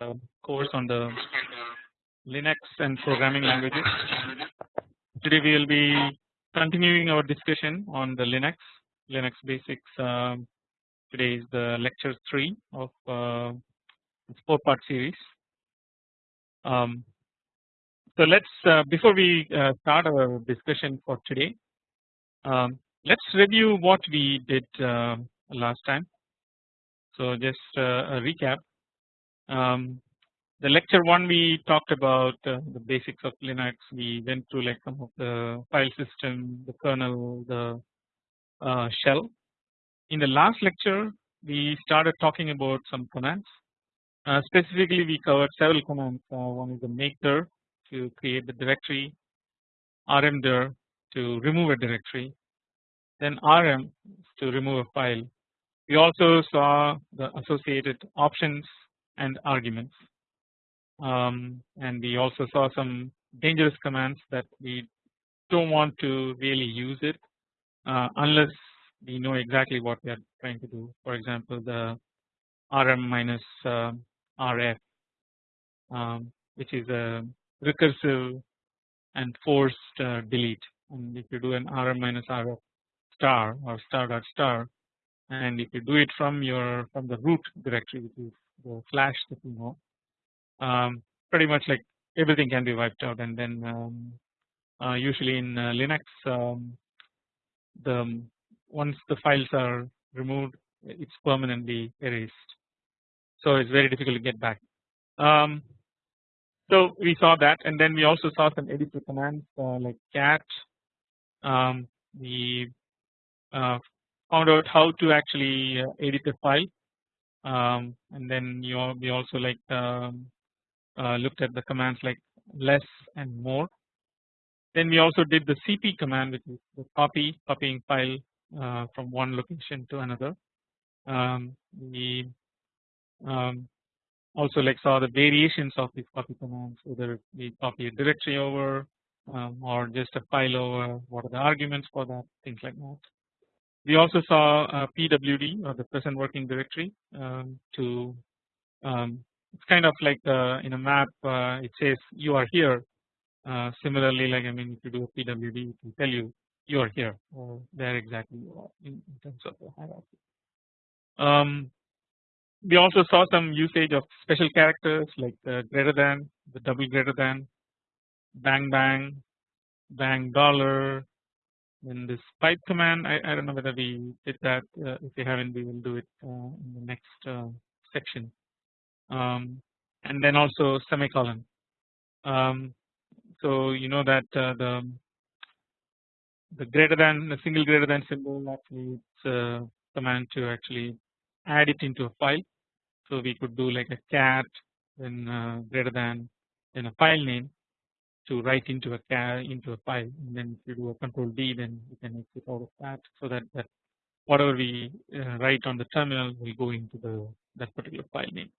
uh, course on the Linux and programming languages. Today we will be continuing our discussion on the Linux, Linux basics. Um, today is the lecture 3 of uh, this 4 part series. Um, so let's uh, before we uh, start our discussion for today, um, let's review what we did uh, last time. So just uh, a recap. Um, the lecture one we talked about uh, the basics of Linux. We went through like some of the file system, the kernel, the uh, shell. In the last lecture, we started talking about some commands. Uh, specifically, we covered several commands. Uh, one is the mkdir to create the directory, rmdir to remove a directory, then rm to remove a file. We also saw the associated options and arguments. Um, and we also saw some dangerous commands that we don't want to really use it uh, unless we know exactly what we are trying to do. For example, the rm minus uh, rf, um, which is a recursive and forced uh, delete. And if you do an rm minus rf star or star dot star, and if you do it from your from the root directory, which is the slash that know um, pretty much like everything can be wiped out and then um, uh, usually in uh, Linux um, the once the files are removed it's permanently erased. So it's very difficult to get back. Um, so we saw that and then we also saw some editor commands uh, like cat um, we uh, found out how to actually uh, edit a file um, and then you all, we also like um, uh, looked at the commands like less and more. Then we also did the cp command which is the copy copying file uh, from one location to another. Um, we um, also like saw the variations of these copy commands whether we copy a directory over um, or just a file over what are the arguments for that things like that. We also saw uh, PWD or the present working directory um, to um, it's kind of like uh, in a map uh, it says you are here. Uh, similarly, like I mean, if you do a PWD, it will tell you you are here or where exactly you are in, in terms of the hierarchy. Um, we also saw some usage of special characters like the greater than, the double greater than, bang bang, bang dollar, then this pipe command I, I don't know whether we did that uh, if we haven't we will do it uh, in the next uh, section. Um, and then also semicolon. Um, so you know that uh, the the greater than the single greater than symbol actually it's a command to actually add it into a file. So we could do like a cat then uh, greater than then a file name to write into a into a file and then if you do a control D then you can exit out of that so that that whatever we uh, write on the terminal will go into the that particular file name.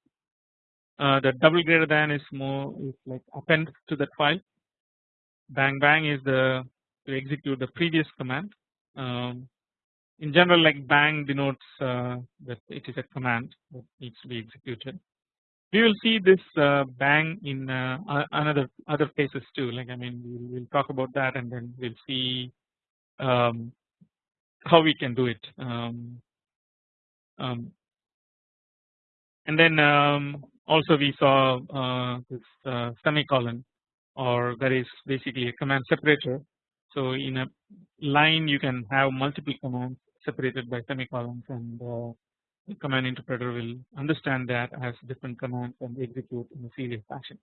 Uh, the double greater than is more is like append to that file. Bang bang is the to execute the previous command. Um, in general, like bang denotes uh, that it is a command that needs to be executed we will see this uh, bang in uh, another other places too? Like I mean we'll, we'll, talk about that and then we'll see um, how we can do it. Um, um, and then um, also we saw uh, this uh, semicolon or that is basically a command separator. So in a line you can have multiple commands separated by semicolons and uh, the command interpreter will understand that as different commands and execute in a serial fashion.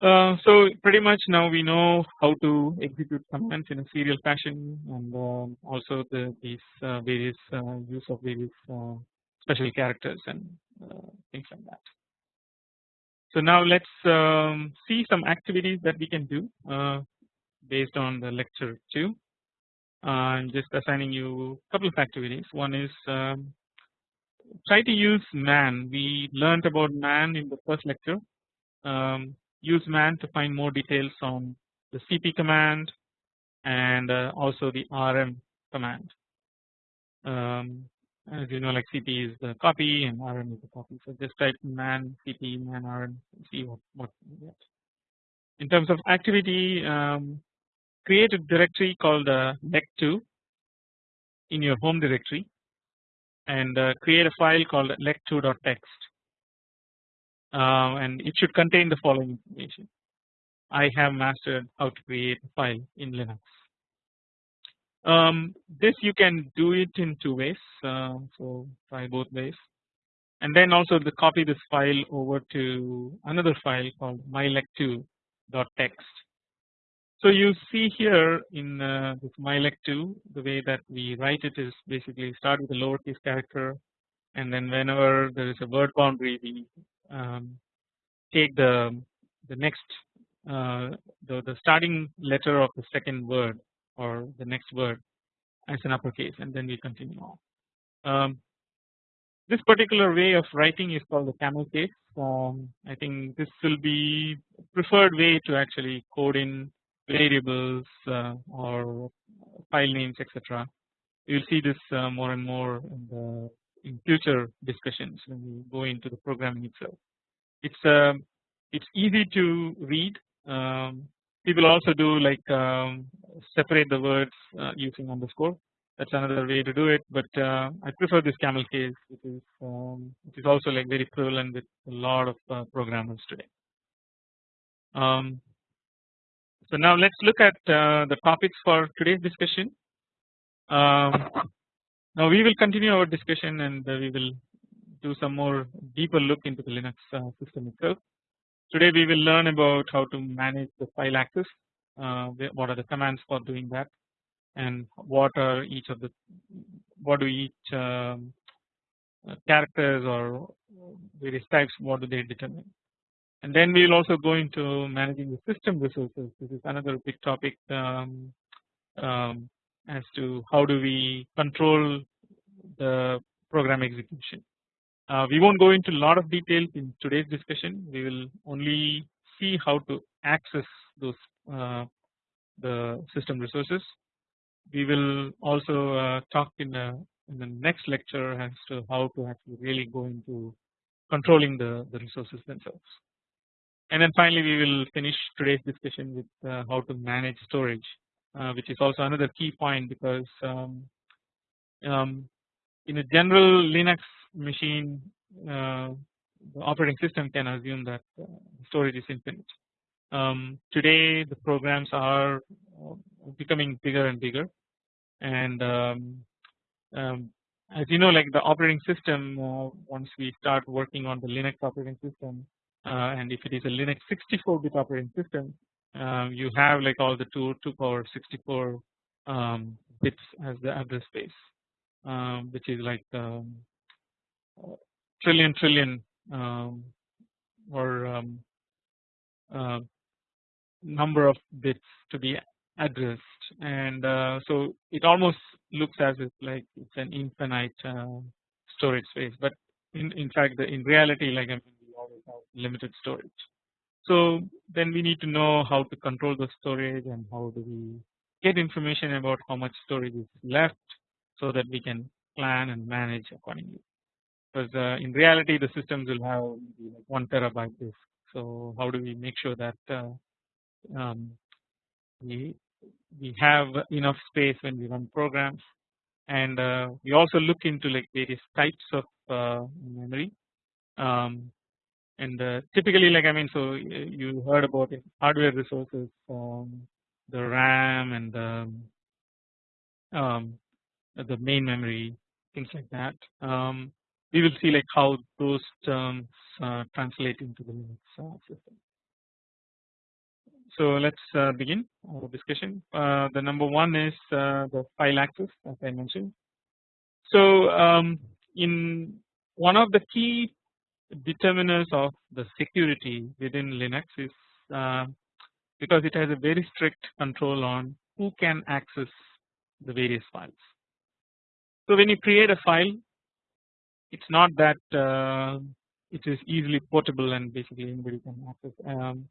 Uh, so pretty much now we know how to execute commands in a serial fashion and uh, also the these uh, various uh, use of various uh, special characters and uh, things like that. So now let's um, see some activities that we can do based on the lecture 2. I'm just assigning you a couple of activities. One is um, try to use man. We learned about man in the first lecture. Um, use man to find more details on the cp command and uh, also the rm command. Um, as you know like cp is the copy and RM is the copy. So just type man cp man rm see what what get. In terms of activity, um, create a directory called uh, lect2 in your home directory and uh, create a file called lect2.txt uh, and it should contain the following information. I have mastered how to create a file in Linux. Um, this you can do it in two ways uh, so try both ways and then also the copy this file over to another file called mylect2.txt. So you see here in uh, this mylect2 the way that we write it is basically start with a lowercase character and then whenever there is a word boundary we um, take the the next uh, the, the starting letter of the second word or the next word as an uppercase and then we continue on. Um, this particular way of writing is called the camel case. Um, I think this will be preferred way to actually code in variables uh, or file names etc. You will see this uh, more and more in the in future discussions when we go into the programming itself. It's um, it's easy to read. Um, people also do like um, separate the words uh, using underscore. That's another way to do it, but uh, I prefer this camel case, which is um, which is also like very prevalent with a lot of uh, programmers today. Um, so now let's look at uh, the topics for today's discussion. Um, now we will continue our discussion and we will do some more deeper look into the Linux uh, system itself. Today we will learn about how to manage the file access, uh, what are the commands for doing that, and what are each of the what do each um, uh, characters or various types what do they determine. And then we will also go into managing the system resources. This is another big topic um, um, as to how do we control the program execution. Uh, we won't go into a lot of details in today's discussion. We will only see how to access those uh, the system resources. We will also uh, talk in the in the next lecture as to how to actually really go into controlling the the resources themselves. And then finally, we will finish today's discussion with uh, how to manage storage, uh, which is also another key point because um, um, in a general Linux machine uh, the operating system can assume that uh, storage is infinite. Um, today the programs are uh, becoming bigger and bigger and um, um, as you know like the operating system uh, once we start working on the Linux operating system and if it is a Linux 64 bit operating system uh, you have like all the 2 to power 64 um, bits as the address space um, which is like um, trillion trillion um, or um, uh, number of bits to be addressed. And uh, so it almost looks as if like it's an infinite uh, storage space. But in, in fact the, in reality like I mean limited storage. So then we need to know how to control the storage and how do we get information about how much storage is left so that we can plan and manage accordingly because uh, in reality the systems will have like 1 terabyte disk. So how do we make sure that uh, um, we we have enough space when we run programs and uh, we also look into like various types of uh, memory um, and uh, typically like I mean so you heard about hardware resources um, the RAM and the, um, the main memory things like that um, we will see like how those terms uh, translate into the Linux uh, system. So let's uh, begin our discussion. Uh, the number one is uh, the file access as I mentioned. So um, in one of the key determinants of the security within Linux is uh, because it has a very strict control on who can access the various files. So when you create a file it's not that uh, it is easily portable and basically anybody can access. Um,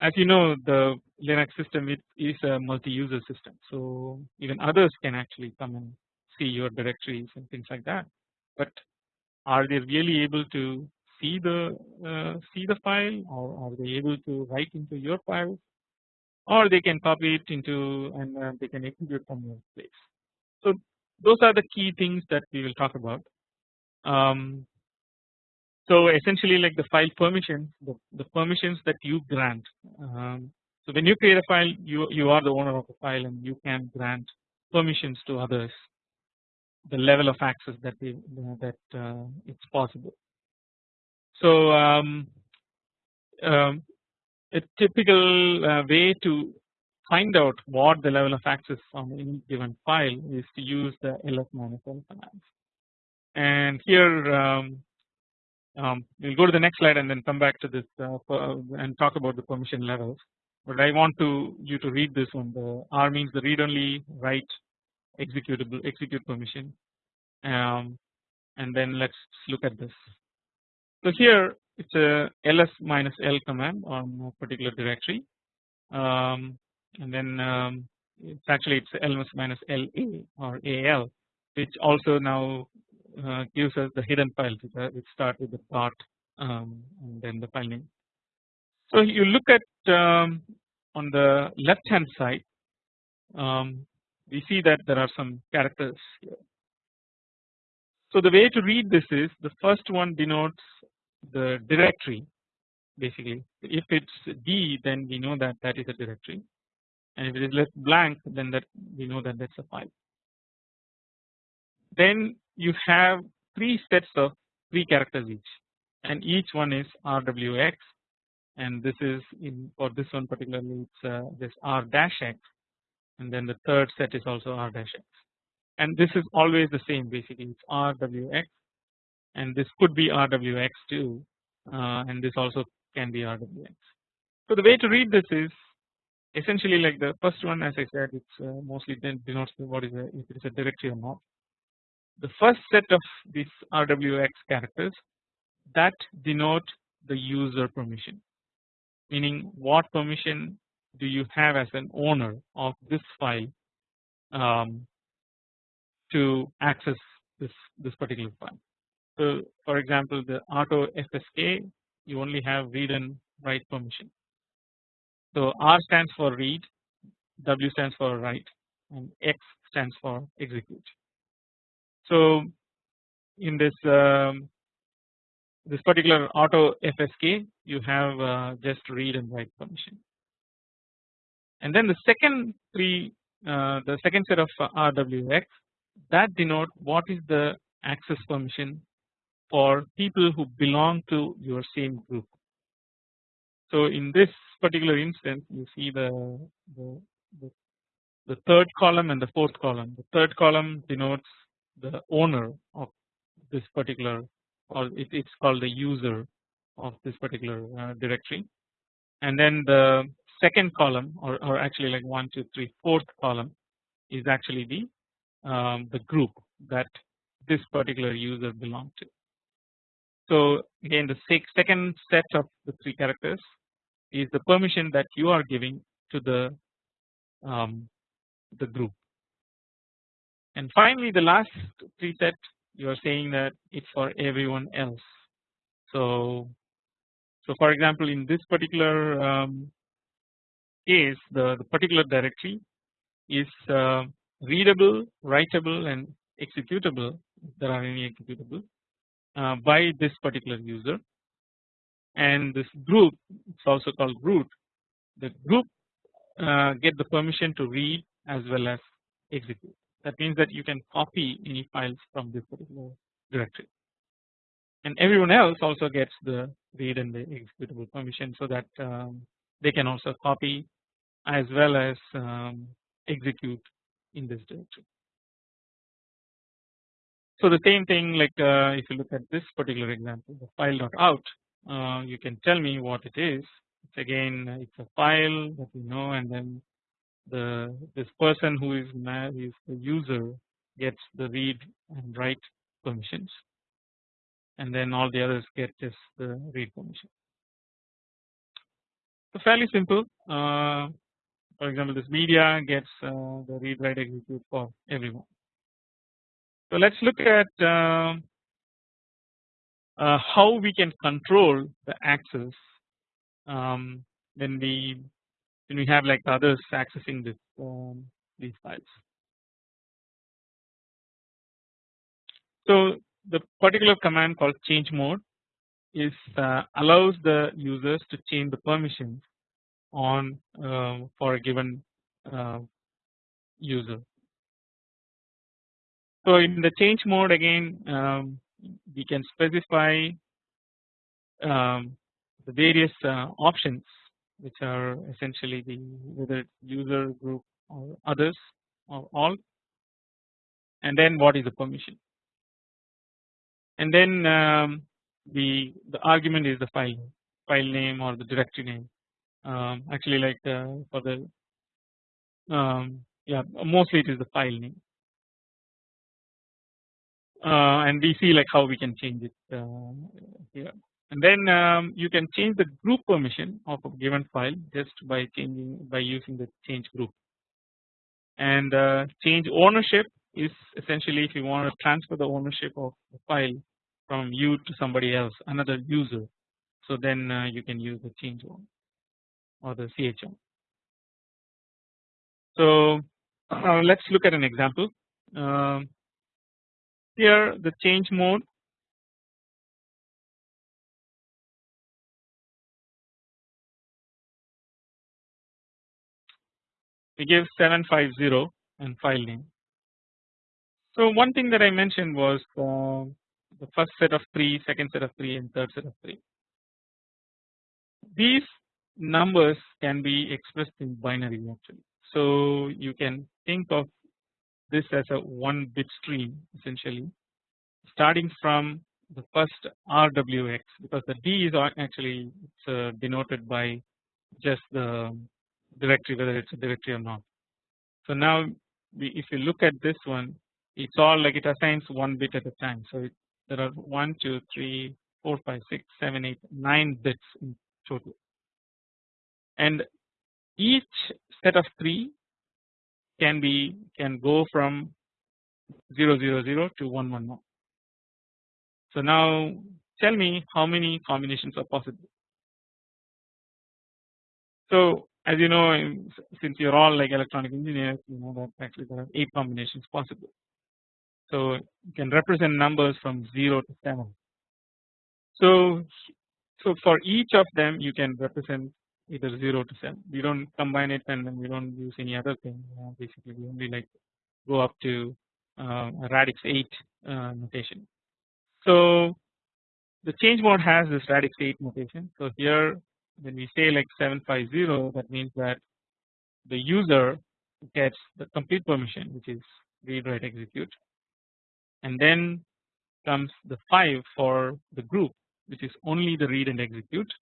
as you know the Linux system it is a multi-user system so even others can actually come and see your directories and things like that. but are they really able to see the uh, see the file or are they able to write into your file or they can copy it into and uh, they can execute from your place. So those are the key things that we will talk about. Um, so essentially like the file permissions the, the permissions that you grant um, so when you create a file you you are the owner of the file and you can grant permissions to others the level of access that they, that uh, it's possible. So um, um, a typical uh, way to find out what the level of access on any given file is to use the ls l command. And here um, um, we'll go to the next slide and then come back to this uh, and talk about the permission levels. But I want to you to read this one. The R means the read only, write executable, execute permission, um, and then let's look at this. So here it's a ls minus l command on a particular directory, um, and then um, it's actually it's ls minus la or al, which also now uh, gives us the hidden file which start with the dot um, and then the file name. So you look at um, on the left hand side um, we see that there are some characters here. So the way to read this is the first one denotes the directory basically. If it's D then we know that that is a directory. And if it is left blank then that we know that that's a file. Then you have three sets of three characters each. And each one is RWX and this is in for this one particularly it's uh, this R dash X. And then the third set is also R dash X. And this is always the same basically. It's RWX and this could be RWX too uh, and this also can be RWX. So the way to read this is essentially like the first one as I said it's uh, mostly then denotes what is a, if it is a directory or not the first set of these RWX characters that denote the user permission meaning what permission do you have as an owner of this file um, to access this this particular file. So for example the auto FSK you only have read and write permission. So R stands for read, W stands for write and X stands for execute. So in this um, this particular auto FSK you have uh, just read and write permission. And then the second three uh, the second set of RWX that denote what is the access permission for people who belong to your same group. So in this particular instance you see the, the, the, the third column and the fourth column. The third column denotes the owner of this particular or it, it's called the user of this particular uh, directory and then the second column or, or actually like one two three fourth column is actually the um, the group that this particular user belong to. So again the second set of the three characters is the permission that you are giving to the um, the group and finally the last three set you are saying that it's for everyone else. So so for example in this particular um, case the, the particular directory is uh, readable, writable and executable if there are any executable uh, by this particular user. And this group it's also called root. The group uh, get the permission to read as well as execute. That means that you can copy any files from this particular directory. And everyone else also gets the read and the executable permission so that um, they can also copy as well as um, execute in this directory. So the same thing like uh, if you look at this particular example the file file.out uh, you can tell me what it is it's again it's a file that we know and then the this person who is is the user gets the read and write permissions and then all the others get just the read permission. So fairly simple uh, for example this media gets uh, the read write execute for everyone. So let's look at uh, uh, how we can control the access um, when we when we have like others accessing this um, these files. So the particular command called change mode is uh, allows the users to change the permissions on uh, for a given uh, user. So in the change mode again um, we can specify um, the various uh, options which are essentially the whether user group or others or all. And then what is the permission? And then um, the the argument is the file file name or the directory name. Um, actually like uh, for the um, yeah mostly it is the file name uh, and we see like how we can change it uh, here and then um, you can change the group permission of a given file just by changing by using the change group and uh, change ownership is essentially if you want to transfer the ownership of the file from you to somebody else another user so then uh, you can use the change one or the CHM. So uh, let's look at an example. Um, here the change mode we give 750 and file name. So one thing that I mentioned was uh, the first set of 3, second set of 3 and third set of 3. These numbers can be expressed in binary actually. So you can think of this as a one bit stream essentially starting from the first RWX because the D is actually it's uh, denoted by just the directory whether it's a directory or not. So now we, if you look at this one it's all like it assigns one bit at a time. So it, there are 1 2 3 4 5 6 7 8 9 bits in total and each set of 3 can be can go from 000 to 111. So now tell me how many combinations are possible. So as you know since you're all like electronic engineers you know that actually there are 8 combinations possible. So you can represent numbers from 0 to 7. So so for each of them you can represent either 0 to 7 we don't combine it and then we don't use any other thing. Basically we only like go up to uh, radix 8 uh, notation. So the change mode has this radix 8 notation. So here when we say like 750 that means that the user gets the complete permission which is read write execute. And then comes the 5 for the group which is only the read and execute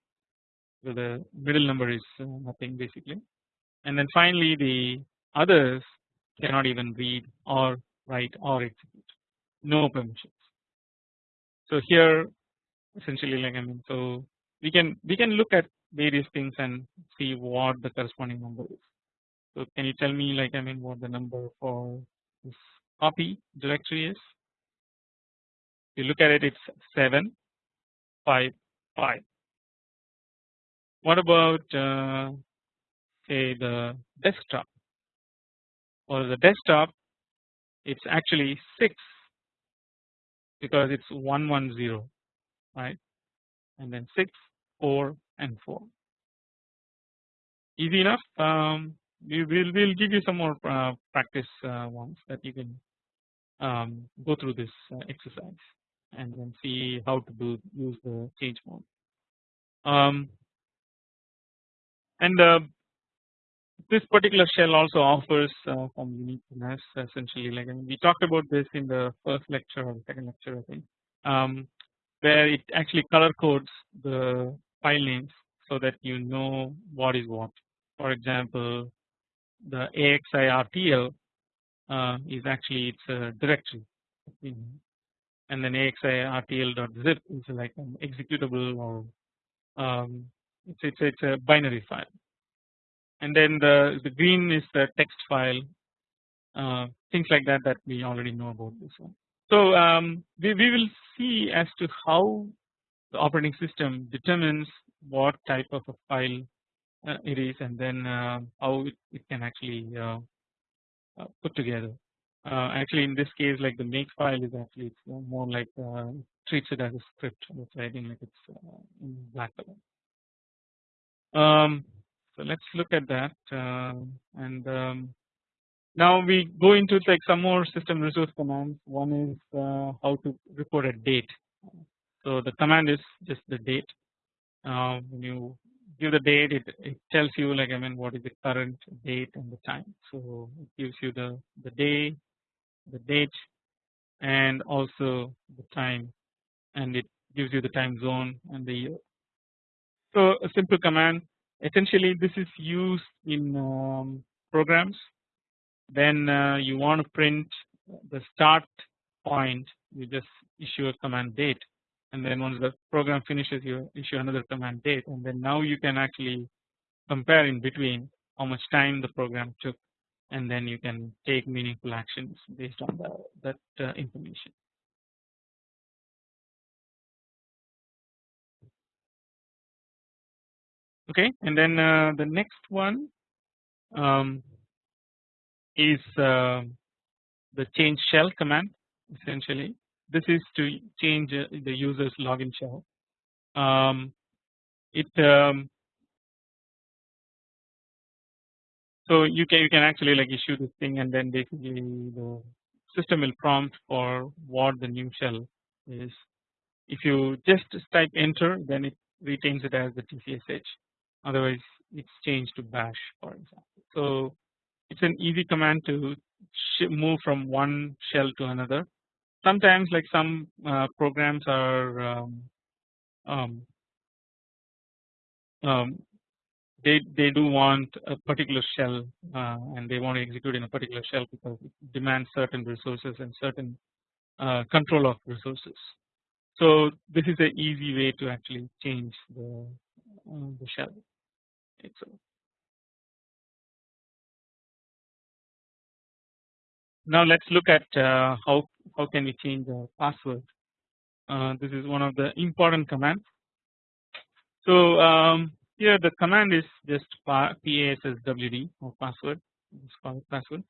so the middle number is uh, nothing basically and then finally the others cannot even read or write or execute no permissions. So here essentially like I mean so we can we can look at various things and see what the corresponding number is. So can you tell me like I mean what the number for this copy directory is? You look at it it's 7 5 5 what about uh, say the desktop? Or the desktop it's actually 6 because it's 110 right? And then 6 4 and 4 easy enough. Um, we will we'll give you some more uh, practice uh, ones that you can um, go through this uh, exercise and then see how to do use the change mode. Um, and uh, this particular shell also offers uh, some uniqueness essentially. Like I mean, we talked about this in the first lecture or the second lecture I think um, where it actually color codes the file names so that you know what is what. For example the AXIRTL uh, is actually it's a directory. And then AXIRTL.zip is like an executable or um, it's, it's it's a binary file and then the the green is the text file uh, things like that that we already know about this one. So um, we we will see as to how the operating system determines what type of a file uh, it is and then uh, how it, it, can actually uh, uh put together. Uh, actually in this case like the make file is actually it's more like treats it as a script that's writing like it's in black color. Um, so let's look at that and um, now we go into like some more system resource commands. One is uh, how to report a date. So the command is just the date. Uh, when you give the date, it, it tells you like I mean what is the current date and the time. So it gives you the the day, the date, and also the time, and it gives you the time zone and the year. So a simple command. Essentially, this is used in um, programs. Then uh, you want to print the start point. You just issue a command date. And then once the program finishes you issue another command date. And then now you can actually compare in between how much time the program took. And then you can take meaningful actions based on the, that uh, information. Okay, and then uh, the next one um, is uh, the change shell command essentially. This is to change uh, the user's login shell. Um, it um, so you can you can actually like issue this thing and then basically the system will prompt for what the new shell is. If you just type enter then it retains it as the TCSH otherwise it's changed to bash for example so it's an easy command to move from one shell to another. Sometimes like some uh, programs are um, um, um, they they do want a particular shell uh, and they want to execute in a particular shell because it demands certain resources and certain uh, control of resources. So this is an easy way to actually change the uh, the shell Now let's look at uh, how how can we change our password. Uh, this is one of the important commands. So um, here the command is just passwd or password. It's called password,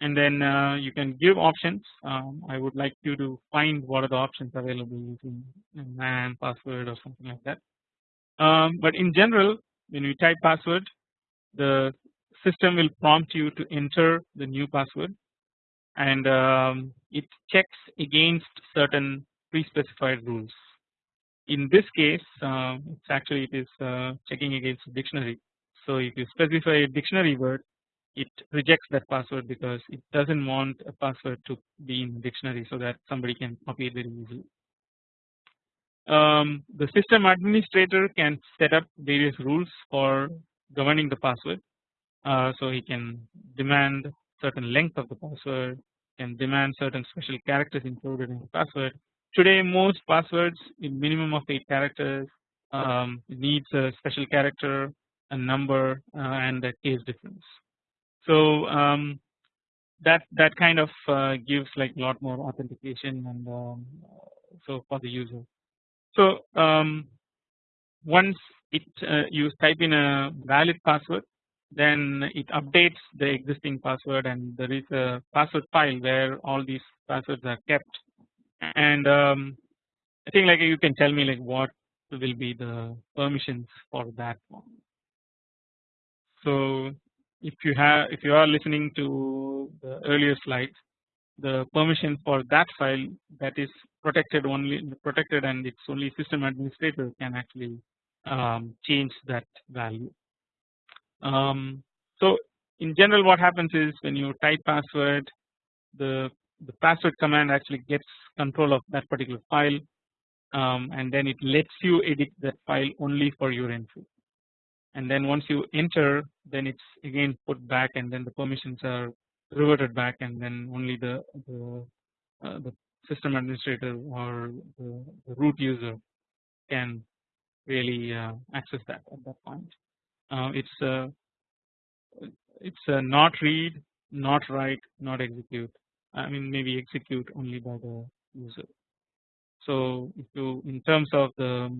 and then uh, you can give options. Um, I would like you to find what are the options available using man password or something like that. Um, but in general, when you type password, the system will prompt you to enter the new password and um, it checks against certain pre-specified rules. In this case, uh, it's actually it is uh, checking against a dictionary. So if you specify a dictionary word, it rejects that password because it doesn't want a password to be in dictionary so that somebody can copy it very easily. Um, the system administrator can set up various rules for governing the password. Uh, so he can demand certain length of the password can demand certain special characters included in the password. Today most passwords in minimum of 8 characters um, needs a special character, a number uh, and a case difference. So um, that that kind of uh, gives like a lot more authentication and um, so for the user. So um, once it uh, you type in a valid password then it updates the existing password and there is a password file where all these passwords are kept and um, I think like you can tell me like what will be the permissions for that one. So if you have if you are listening to the earlier slides the permission for that file that is protected only protected and it's only system administrator can actually um, change that value. Um, so in general what happens is when you type password the the password command actually gets control of that particular file um, and then it lets you edit that file only for your entry. And then once you enter then it's again put back and then the permissions are reverted back and then only the the, uh, the system administrator or the, the, root user can really uh, access that at that point. Uh, it's uh, it's a not read, not write, not execute. I mean maybe execute only by the user. So if you in terms of the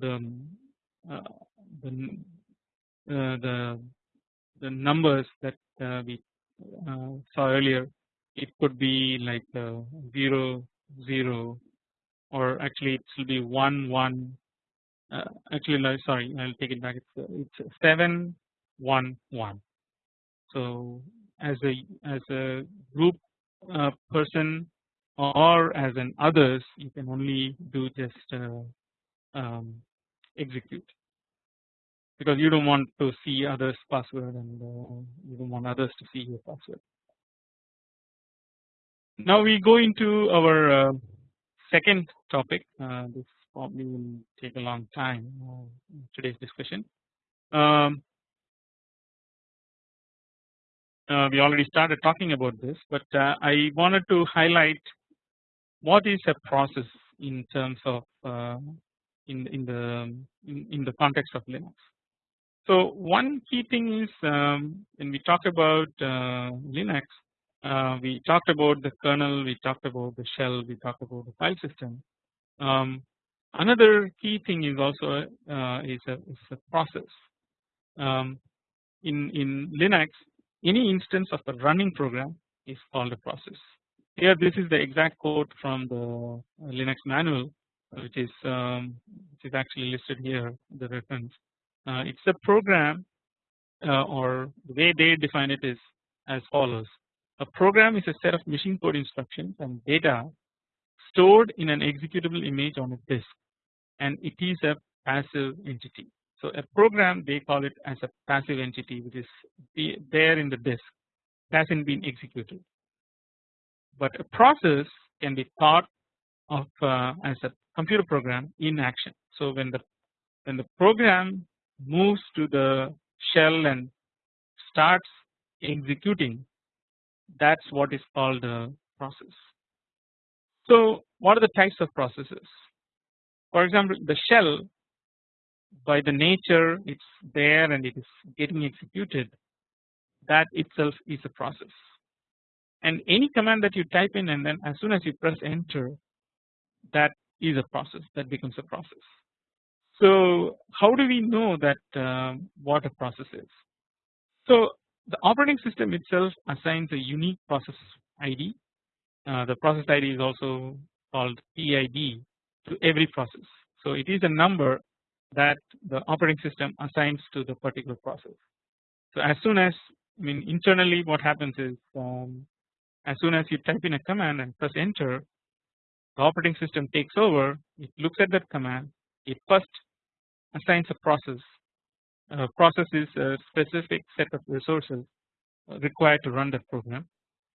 the uh, the uh, the the numbers that uh, we uh, saw earlier it could be like uh, 0 0 or actually it will be 1 1 uh, actually no, sorry I'll take it back. It's it's 7 1 1 so as a as a group uh, person or as an others you can only do just uh, um, execute. Because you don't want to see others password and uh, you don't want others to see your password. Now we go into our uh, second topic uh, this probably will take a long time uh, today's discussion. Um, uh, we already started talking about this but uh, I wanted to highlight what is a process in terms of in in the in, in the context of Linux. So one key thing is um, when we talk about uh, Linux, uh, we talked about the kernel, we talked about the shell, we talked about the file system. Um, another key thing is also uh, is, a, is a process. Um, in in Linux, any instance of a running program is called a process. Here, this is the exact quote from the Linux manual, which is um, which is actually listed here the reference uh, it's a program uh, or the way they define it is as follows a program is a set of machine code instructions and data stored in an executable image on a disk and it is a passive entity. So a program they call it as a passive entity which is there in the disk hasn't been executed. But a process can be thought of uh, as a computer program in action. So when the when the program moves to the shell and starts executing that is what is called a process. So what are the types of processes? For example the shell by the nature it is there and it is getting executed that itself is a process and any command that you type in and then as soon as you press enter that is a process that becomes a process. So how do we know that uh, what a process is? So the operating system itself assigns a unique process ID. Uh, the process ID is also called PID to every process. So it is a number that the operating system assigns to the particular process. So as soon as I mean internally what happens is um, as soon as you type in a command and press enter the operating system takes over it looks at that command it first assigns a process. A process is a specific set of resources required to run that program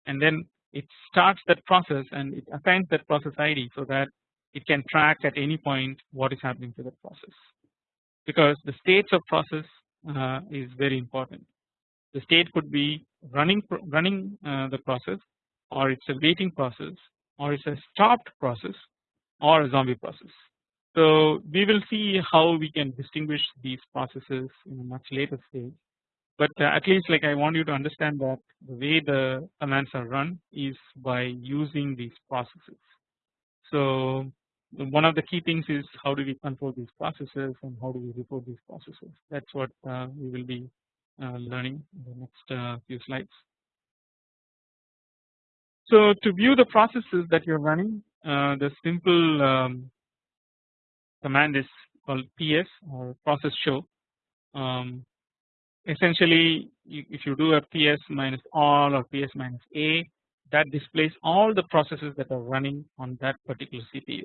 and then it starts that process and it assigns that process ID so that it can track at any point what is happening to that process because the states of process uh, is very important. The state could be running running uh, the process or it's a waiting process or it's a stopped process or a zombie process. So we will see how we can distinguish these processes in a much later stage. But uh, at least like I want you to understand that the way the commands are run is by using these processes. So one of the key things is how do we control these processes and how do we report these processes. That's what uh, we will be uh, learning in the next few slides. So to view the processes that you're running, uh, the simple um, command is called ps or process show. Um, essentially, if you do a ps minus all or ps minus a, that displays all the processes that are running on that particular CPU.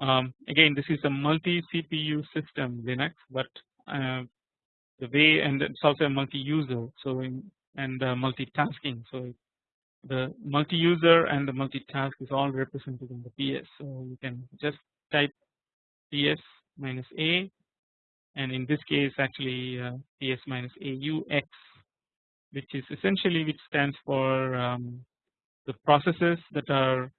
Um, again, this is a multi CPU system Linux, but uh, the way and it's also a multi-user, so in, and uh, multitasking. So the multi-user and the multitask is all represented in the PS. So you can just type PS minus A, and in this case actually uh, PS minus AUX, which is essentially which stands for um, the processes that are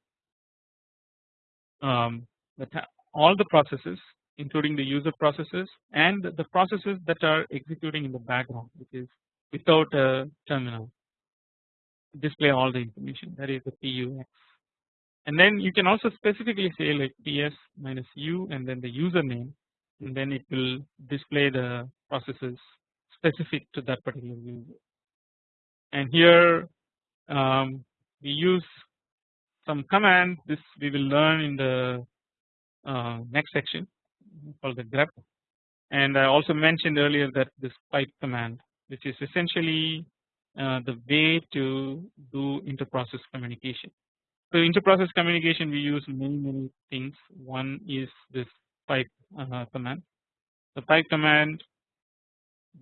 um, that all the processes including the user processes and the processes that are executing in the background which is without a terminal display all the information that is the PUX and then you can also specifically say like ps minus u and then the username and then it will display the processes specific to that particular user. And here um, we use some command. This we will learn in the uh, next section called the grep. And I also mentioned earlier that this pipe command which is essentially uh, the way to do interprocess communication. So interprocess communication we use many many things one is this pipe uh, command. The pipe command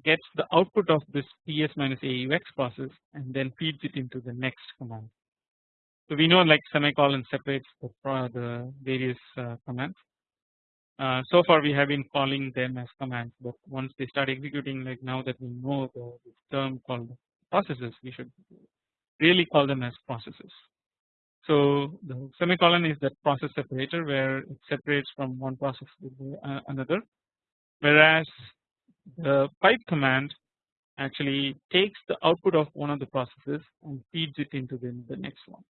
gets the output of this ps minus aux process and then feeds it into the next command. So we know like semicolon separates the, the various uh, commands. Uh, so far we have been calling them as commands but once they start executing like now that we know the, term called processes we should really call them as processes. So the semicolon is that process separator where it separates from one process to uh, another whereas the pipe command actually takes the output of one of the processes and feeds it into the, the next one.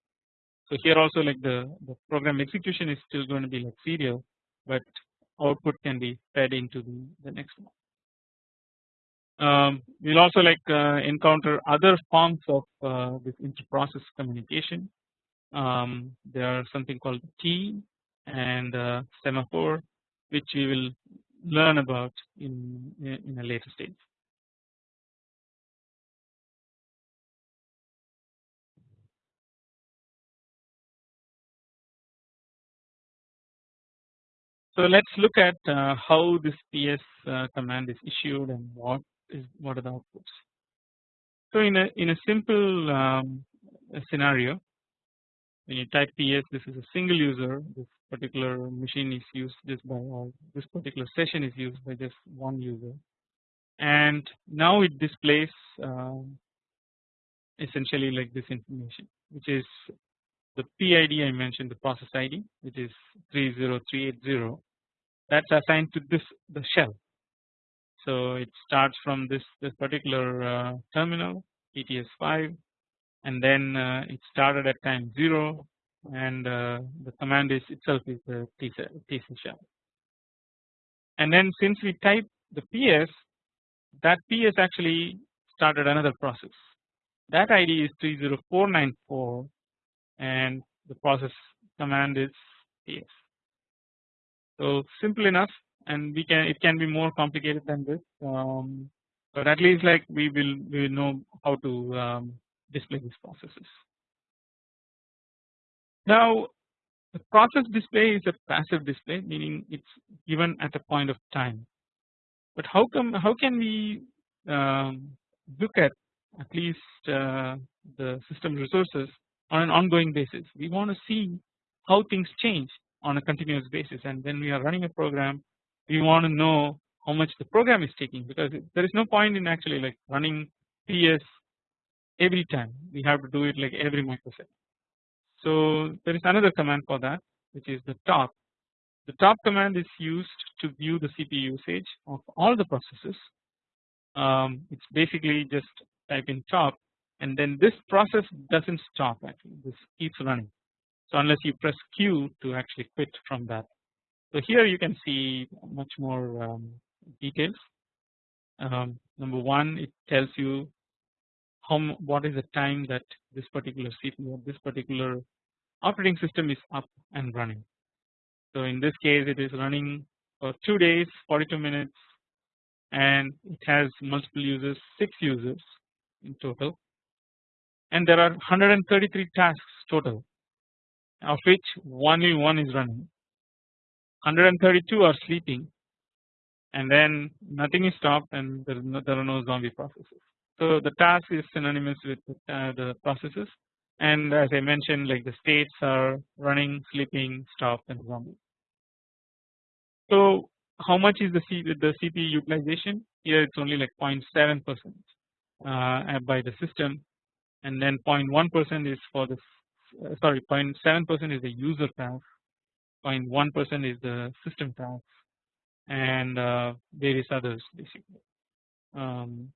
So here also like the, the program execution is still going to be like serial but output can be fed into the, the next one. Um, we will also like uh, encounter other forms of uh, this interprocess communication. Um, there are something called key and uh, semaphore which we will learn about in, in a later stage. So let's look at uh, how this ps uh, command is issued and what is what are the outputs. So in a in a simple um, scenario, when you type ps, this is a single user. This particular machine is used just by this particular session is used by just one user, and now it displays um, essentially like this information, which is the PID I mentioned the process ID which is 30380 that's assigned to this the shell. So it starts from this this particular uh, terminal ETS5 and then uh, it started at time 0 and uh, the command is itself is the TC shell. And then since we type the PS that PS actually started another process that ID is 30494 and the process command is PS. So simple enough and we can it can be more complicated than this. Um, but at least like we will we will know how to um, display these processes. Now the process display is a passive display meaning it's given at a point of time. But how come how can we um, look at at least uh, the system resources on an ongoing basis? We want to see how things change on a continuous basis and when we are running a program we want to know how much the program is taking because there is no point in actually like running PS every time we have to do it like every microsecond. So there is another command for that which is the top. The top command is used to view the CPU usage of all the processes. Um, it's basically just type in top and then this process doesn't stop actually this keeps running so unless you press Q to actually quit from that. So here you can see much more um, details. Um, number one, it tells you how what is the time that this particular CPU, this particular operating system is up and running. So in this case, it is running for two days, 42 minutes, and it has multiple users, six users in total, and there are 133 tasks total of which only one is running 132 are sleeping and then nothing is stopped and there, no, there are no zombie processes. So the task is synonymous with uh, the processes and as I mentioned like the states are running, sleeping, stopped and zombie. So how much is the, C, the CPU utilization? Here it's only like 0.7 percent uh, by the system and then 0.1 percent is for the uh, sorry 0.7 percent is the user task 0.1 percent is the system task and uh, various others basically um,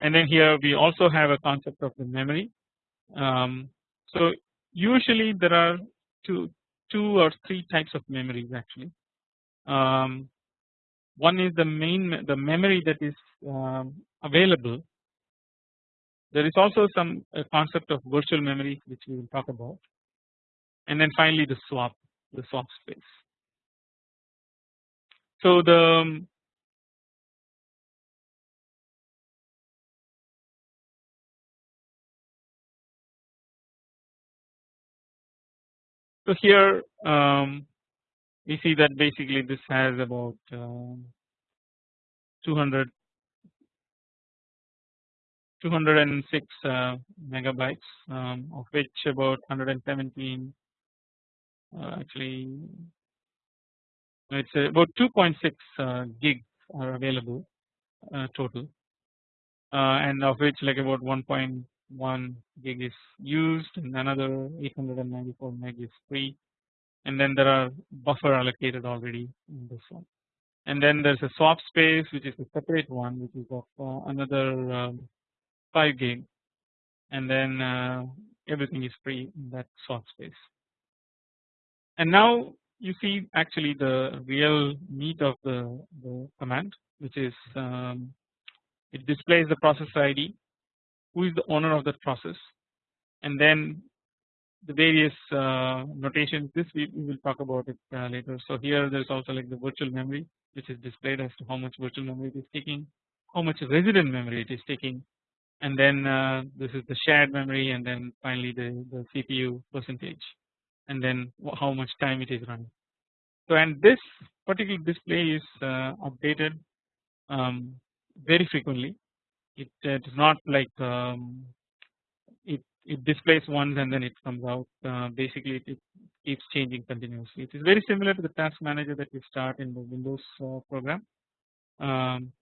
and then here we also have a concept of the memory um, so usually there are two two or three types of memories actually. Um, one is the main the memory that is um, available. There is also some concept of virtual memory which we will talk about, and then finally the swap the swap space. So the So here um, we see that basically this has about um, 200 206 uh, megabytes um, of which about 117 uh, actually it's about 2.6 uh, gigs are available uh, total. Uh, and of which like about 1.1 one gig is used and another 894 meg is free. And then there are buffer allocated already in this one. And then there's a swap space which is a separate one which is of uh, another um, 5 gig. And then uh, everything is free in that swap space and now you see actually the real meat of the, the command which is um, it displays the process ID who is the owner of that process and then the various uh, notations this we, we, will talk about it uh, later. So here there is also like the virtual memory which is displayed as to how much virtual memory it is taking, how much resident memory it is taking and then uh, this is the shared memory and then finally the, the CPU percentage and then how much time it is running. So and this particular display is uh, updated um, very frequently. It, is not like um, it it displays once and then it comes out. Uh, basically it, it, keeps changing continuously. It is very similar to the task manager that we start in the windows uh, program. Um,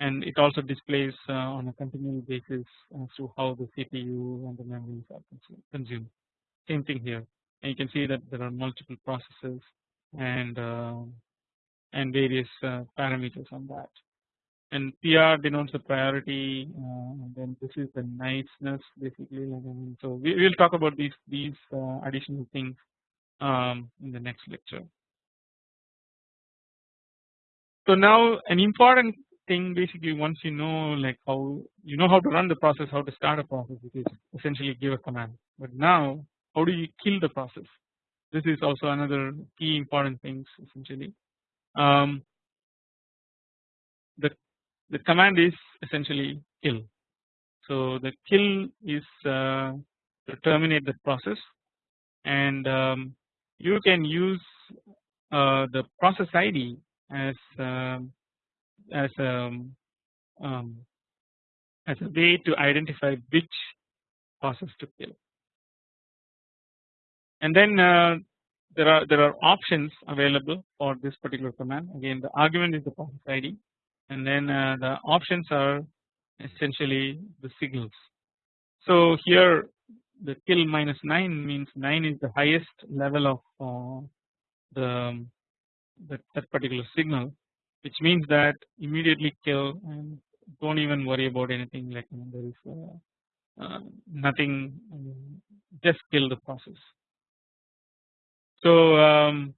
and it also displays uh, on a continual basis as to how the CPU and the memory are consumed. Same thing here and you can see that there are multiple processes and uh, and various uh, parameters on that. And PR denotes the priority uh, and then this is the niceness basically. So we will talk about these these uh, additional things um, in the next lecture. So now an important thing basically once you know like how you know how to run the process how to start a process which is essentially give a command. But now how do you kill the process this is also another key important things essentially um, the the command is essentially kill. So the kill is uh, to terminate the process and um, you can use uh, the process ID as uh, as a um, um, as a way to identify which process to kill. And then uh, there are there are options available for this particular command. Again, the argument is the process ID and then uh, the options are essentially the signals. So here the kill minus 9 means 9 is the highest level of uh, the that, that particular signal which means that immediately kill and don't even worry about anything like there is uh, uh, nothing just kill the process. So um,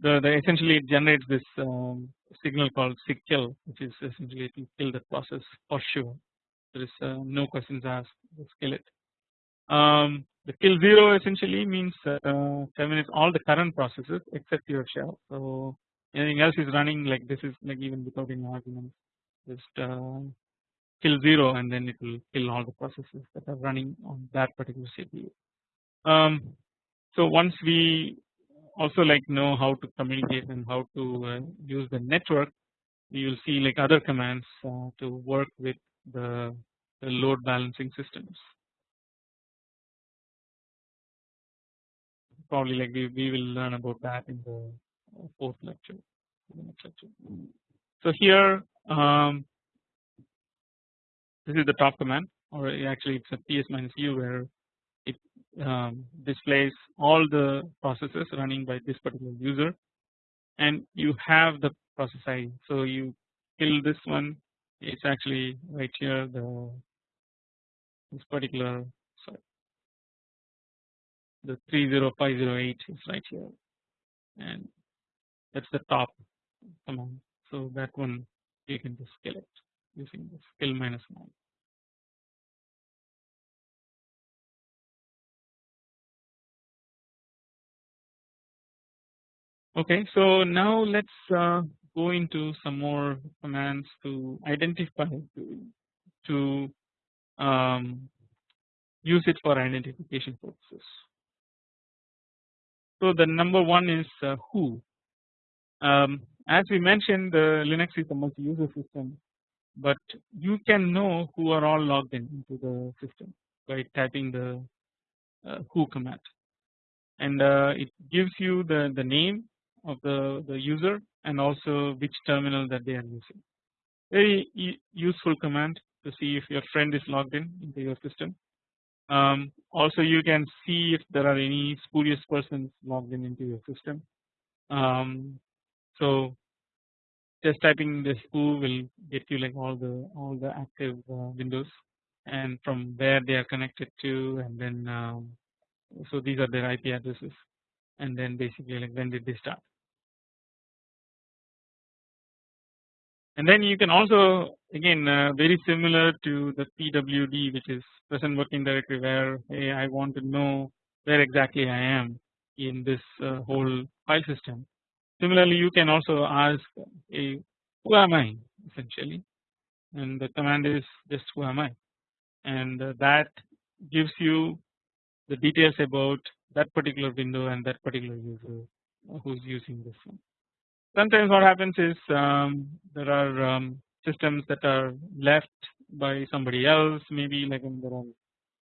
the, the essentially it generates this um, signal called kill, which is essentially to kill the process for sure there is uh, no questions asked just kill it. Um, the kill zero essentially means uh, terminates all the current processes except your shell so anything else is running like this is like even without any arguments just uh, kill zero and then it will kill all the processes that are running on that particular CPU. Um, so once we also like know how to communicate and how to uh, use the network you will see like other commands uh, to work with the, the, load balancing systems. Probably like we, we will learn about that in the fourth lecture, so here um, this is the top command or actually it's a ps minus u where um, displays all the processes running by this particular user. And you have the process ID. So you kill this one. It's actually right here the this particular sorry the 30508 is right here. And that's the top command. So that one you can just kill it using the skill minus 9 Okay, so now let's uh, go into some more commands to identify to, to um, use it for identification purposes. So the number one is uh, who. Um, as we mentioned, the Linux is a multi-user system, but you can know who are all logged in into the system by typing the uh, who command, and uh, it gives you the the name of the, the user and also which terminal that they are using. Very useful command to see if your friend is logged in into your system. Um, also you can see if there are any spurious persons logged in into your system. Um, so just typing this who will get you like all the all the active uh, windows and from where they are connected to and then um, so these are their IP addresses and then basically like when did they start and then you can also again uh, very similar to the PWD which is present working directory where hey I want to know where exactly I am in this uh, whole file system. Similarly you can also ask hey who am I essentially? And the command is just who am I? And uh, that gives you the details about that particular window and that particular user who's using this one sometimes what happens is um, there are um, systems that are left by somebody else maybe like in there are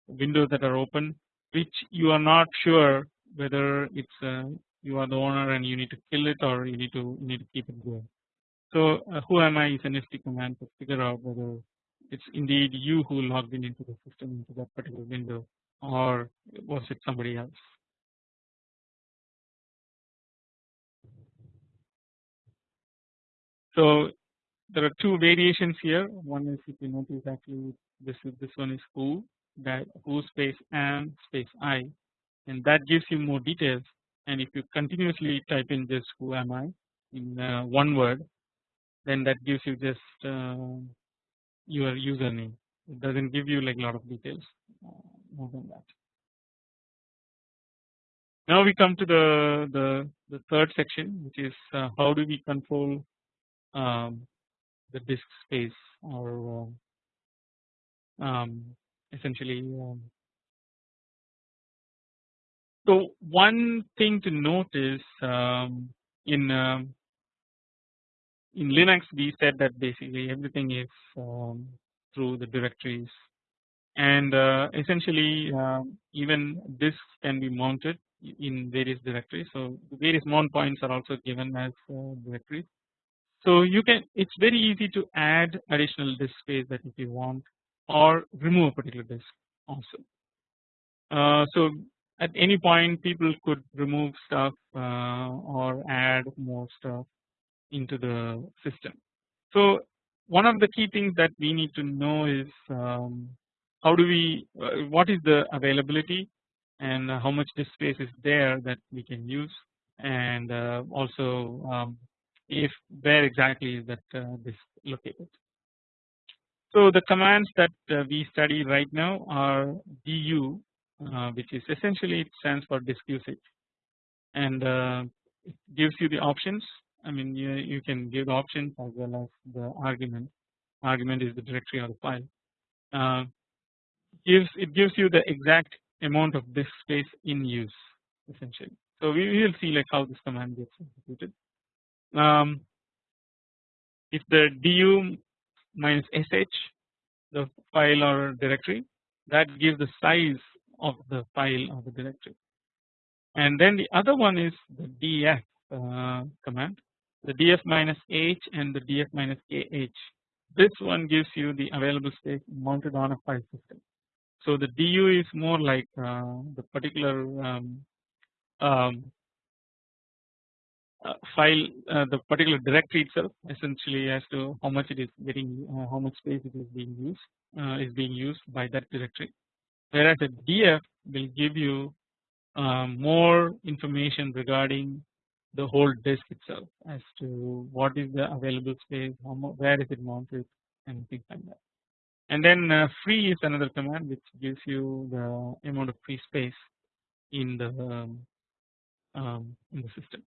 windows that are open which you are not sure whether it's uh, you are the owner and you need to kill it or you need to you need to keep it going. So uh, who am I is an nifty command to figure out whether it's indeed you who logged in into the system into that particular window or was it somebody else. So there are two variations here. One is if you notice actually this is this one is who that who space and space I, and that gives you more details. And if you continuously type in just who am I in uh, one word, then that gives you just uh, your username. It doesn't give you like a lot of details uh, more than that. Now we come to the the the third section, which is uh, how do we control um, the disk space or um, um, essentially um, so one thing to notice um, in in Linux we said that basically everything is through the directories and uh, essentially uh, even this can be mounted in various directories. So various mount points are also given as uh, directories so you can it's very easy to add additional disk space that if you want or remove a particular disk also. Uh, so at any point people could remove stuff uh, or add more stuff into the system. So one of the key things that we need to know is um, how do we uh, what is the availability and how much disk space is there that we can use and uh, also um, if where exactly is that uh, this located. So the commands that uh, we study right now are du uh, which is essentially it stands for disk usage. And it gives you the options. I mean you, you can give the options as well as the argument. Argument is the directory or the file. Uh, gives it gives you the exact amount of disk space in use essentially. So we will see like how this command gets executed um, if the du minus sh the file or directory that gives the size of the file or the directory. And then the other one is the df uh, command. The df minus h and the df minus kh. This one gives you the available space mounted on a file system. So the du is more like uh, the particular um, um, file uh, the particular directory itself essentially as to how much it is getting uh, how much space it is being used is being used by that directory whereas a df will give you more information regarding the whole disk itself as to what is the available space, where is it mounted, and things like that. And then uh, free is another command which gives you the amount of free space in the um, um, in the system.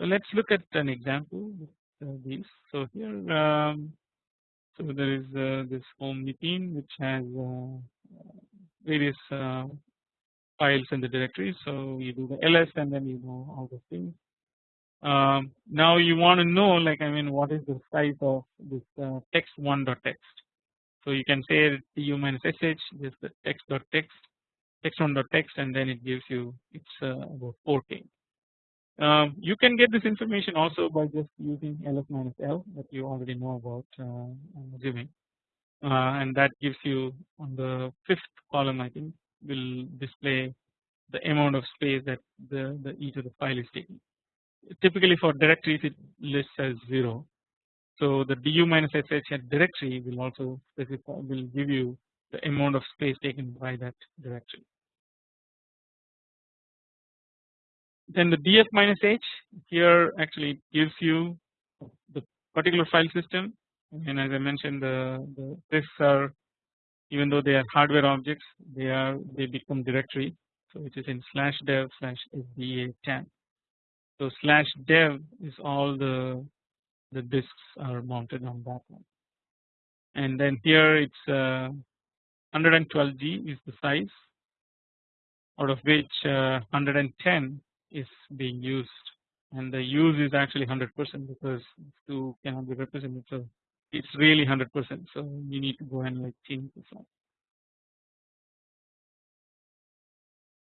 So let's look at an example of these. So here, um, so there is uh, this home Nitin which has uh, various uh, files in the directory. So you do the ls and then you know all the things. Um, now you want to know like I mean what is the size of this uh, text one dot text. So you can say du minus sh just the text dot text text one dot text and then it gives you it's uh, about 4k. Um, you can get this information also by just using ls minus l that you already know about uh, uh, and that gives you on the fifth column I think will display the amount of space that the, the each of the file is taking. Typically for directories it lists as 0. So the du minus sh directory will also specify will give you the amount of space taken by that directory. Then the df minus h here actually gives you the particular file system. And as I mentioned the, the disks are even though they are hardware objects they are they become directory. So it is in slash dev slash sda 10 so slash dev is all the the disks are mounted on that one. And then here it's uh, 112g is the size out of which uh, 110 is being used and the use is actually 100% because 2 cannot be represented so it's really 100% so you need to go and like change this one.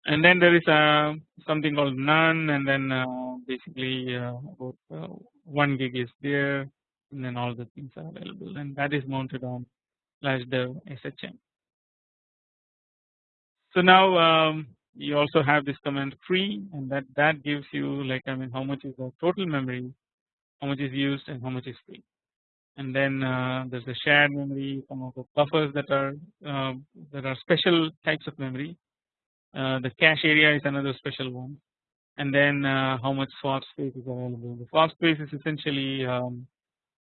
And then there is uh, something called none and then uh, basically uh, about uh, 1 gig is there and then all the things are available and that is mounted on slash dev shm. So now um, you also have this command free and that that gives you like I mean how much is the total memory how much is used and how much is free. And then uh, there's a shared memory some of the buffers that are uh, that are special types of memory. Uh, the cache area is another special one. And then uh, how much swap space is available. The swap space is essentially um,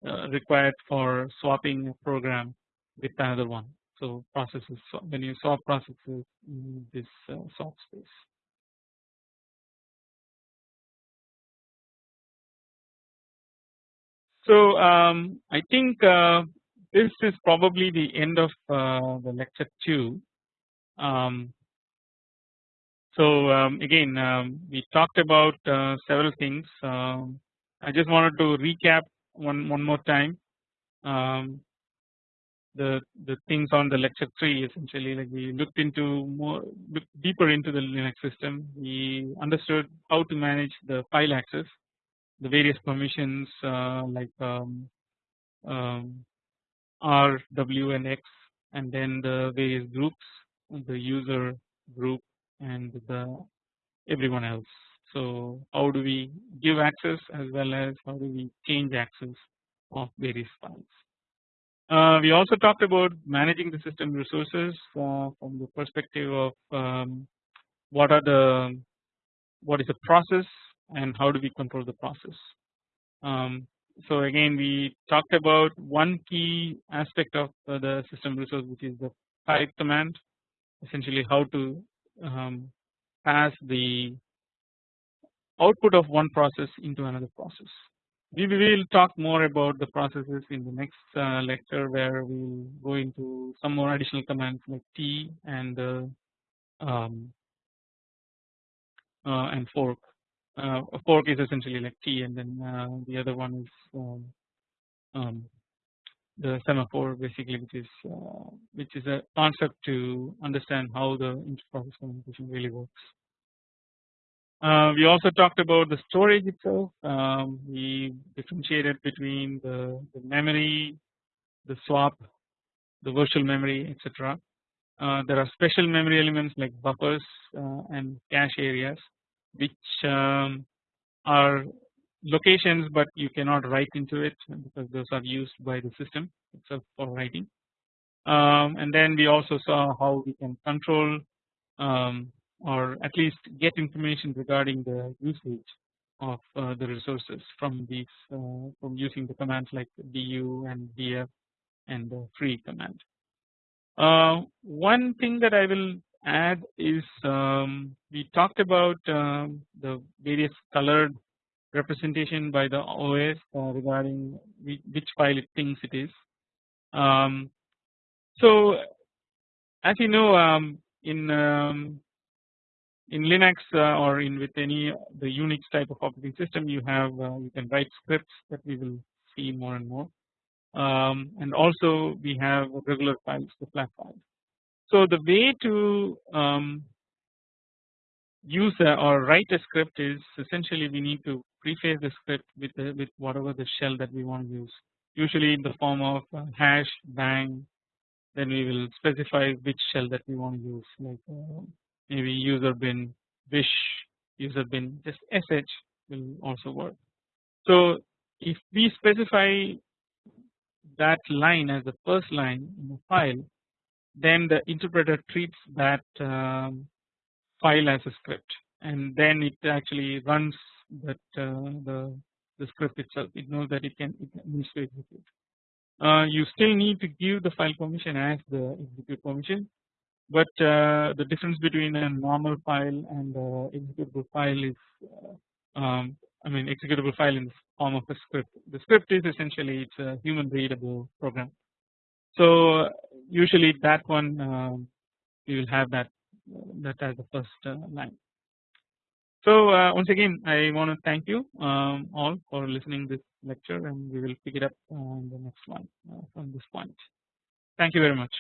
uh, required for swapping a program with another one so processes when you solve processes in this uh, swap space So um, I think uh, this is probably the end of uh, the lecture 2. Um, so um, again um, we talked about uh, several things. Um, I just wanted to recap one one more time um, the the things on the lecture 3 essentially like we looked into more deeper into the Linux system. We understood how to manage the file access the various permissions uh, like um, um, R, W and X and then the various groups the user group and the everyone else. So how do we give access as well as how do we change access of various files. Uh, we also talked about managing the system resources uh, from the perspective of um, what are the what is the process and how do we control the process. Um, so again we talked about one key aspect of uh, the system resource which is the pipe command essentially how to um, pass the output of one process into another process. We will talk more about the processes in the next uh, lecture where we will go into some more additional commands like tee and uh, um, uh, and fork uh, a fork is essentially like tee and then uh, the other one is um, um, the semaphore basically which is uh, which is a concept to understand how the inter-process communication really works. Uh, we also talked about the storage itself. Um, we differentiated between the, the, memory, the swap, the virtual memory, etc. Uh, there are special memory elements like buffers uh, and cache areas which um, are locations but you cannot write into it because those are used by the system itself for writing. Um, and then we also saw how we can control um, or at least get information regarding the usage of uh, the resources from these uh, from using the commands like du and df and the free command. Uh, one thing that I will add is um, we talked about um, the various colored representation by the OS uh, regarding which file it thinks it is. Um, so as you know um, in um, in Linux uh, or in with any the Unix type of operating system you have uh, you can write scripts that we will see more and more um, and also we have regular files the flat files. So the way to um, use a, or write a script is essentially we need to preface the script with the, with whatever the shell that we want to use usually in the form of uh, hash bang then we will specify which shell that we want to use like uh, maybe user bin wish user bin just sh will also work. So if we specify that line as the first line in the file then the interpreter treats that um, file as a script and then it actually runs that uh, the the script itself it knows that it can it execute. Uh, you still need to give the file permission as the execute permission but uh, the difference between a normal file and a executable file is uh, um, I mean executable file in the form of a script. The script is essentially it's a human readable program. So usually that one um, we will have that that as the first uh, line. So uh, once again I want to thank you um, all for listening this lecture and we will pick it up on the next one uh, from this point. Thank you very much.